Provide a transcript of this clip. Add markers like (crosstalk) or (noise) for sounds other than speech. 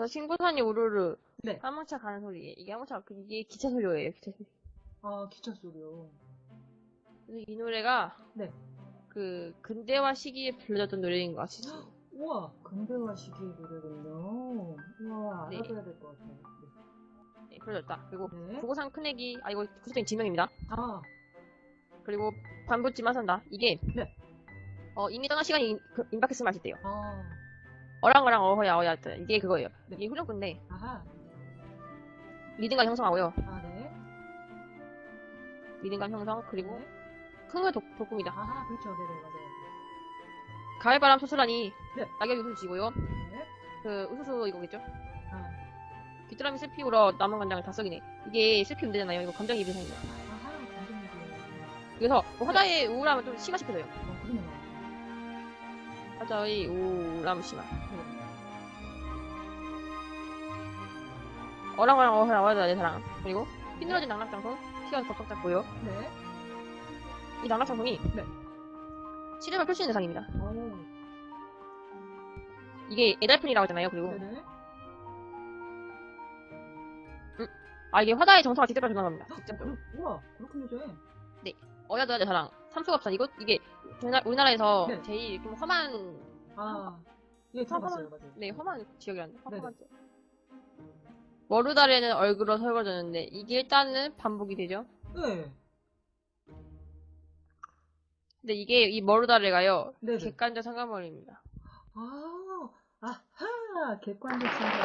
그래서 신부산이 우르르 네. 화물차 가는 소리 이게 화물차 그- 이게 기차 소리예요 기차 소리 아, 기차 소리요. 그래서 이 노래가 네. 그 근대화 시기에 불려졌던 노래인 것 같아요 (gasps) 우와, 근대화 시기의 노래군요. 우와, 네. 알아봐야 될 것 같아요. 네, 불려졌다 그리고 네. 네. 구고산 큰애기 아 이거 구체적인 지명입니다 아, 그리고 반부지만 산다 이게 네. 어 이미 떠난 시간이 임- 그- 임박했으면 맛있대요 아, 어랑어랑 어허야 어야 이게 그거예요 네. 이게 후렴구인데 아하, 리듬감 형성하고요 아, 네. 리듬감 형성 그리고 네. 흥을 돋, 돋굽니다 아하, 그렇죠. 네네, 맞아요. 가을바람 소스라니 네. 낙엽 우수 지고요 네. 그 우수수 이거겠죠 아, 귀뚜라미 슬피 울어 남은 간장을 다 썩이네 이게 슬피 음대잖아요 이거 감정이입이 생겨 아하, 감정이고요. 그래서 뭐 화자의 우울함을 좀 심화시켜줘요 어, 그러네요. 화자의 우울함 심화 네. 어랑 어랑 어허야 어야 내 사랑 그리고 휘늘어진 낙낙장송 튀어서 덕덕 잡고요 네. 이 낙낙장송이 네. 시름을 펼치는 대상입니다 오, 이게 에달픈이라고 하잖아요 그리고 네네. 아 이게 화자의 정서가 직접 드러난 겁니다 직접 어, 우와, 그렇군요, 저. 어야도야 내 사랑 삼수갑산 이거 이게 우리나라- 우리나라에서 네. 제일 좀 험한 아, 예, 들어봤어요, 맞아요. 네 험한 지역이란데. 험한 지역 머루다리는 얼굴로 설거졌는데 이게 일단은 반복이 되죠 네. 근데 이게 이 머루다리가요 네 네. 객관적 상관머리입니다 아, 아하, 객관적 생각.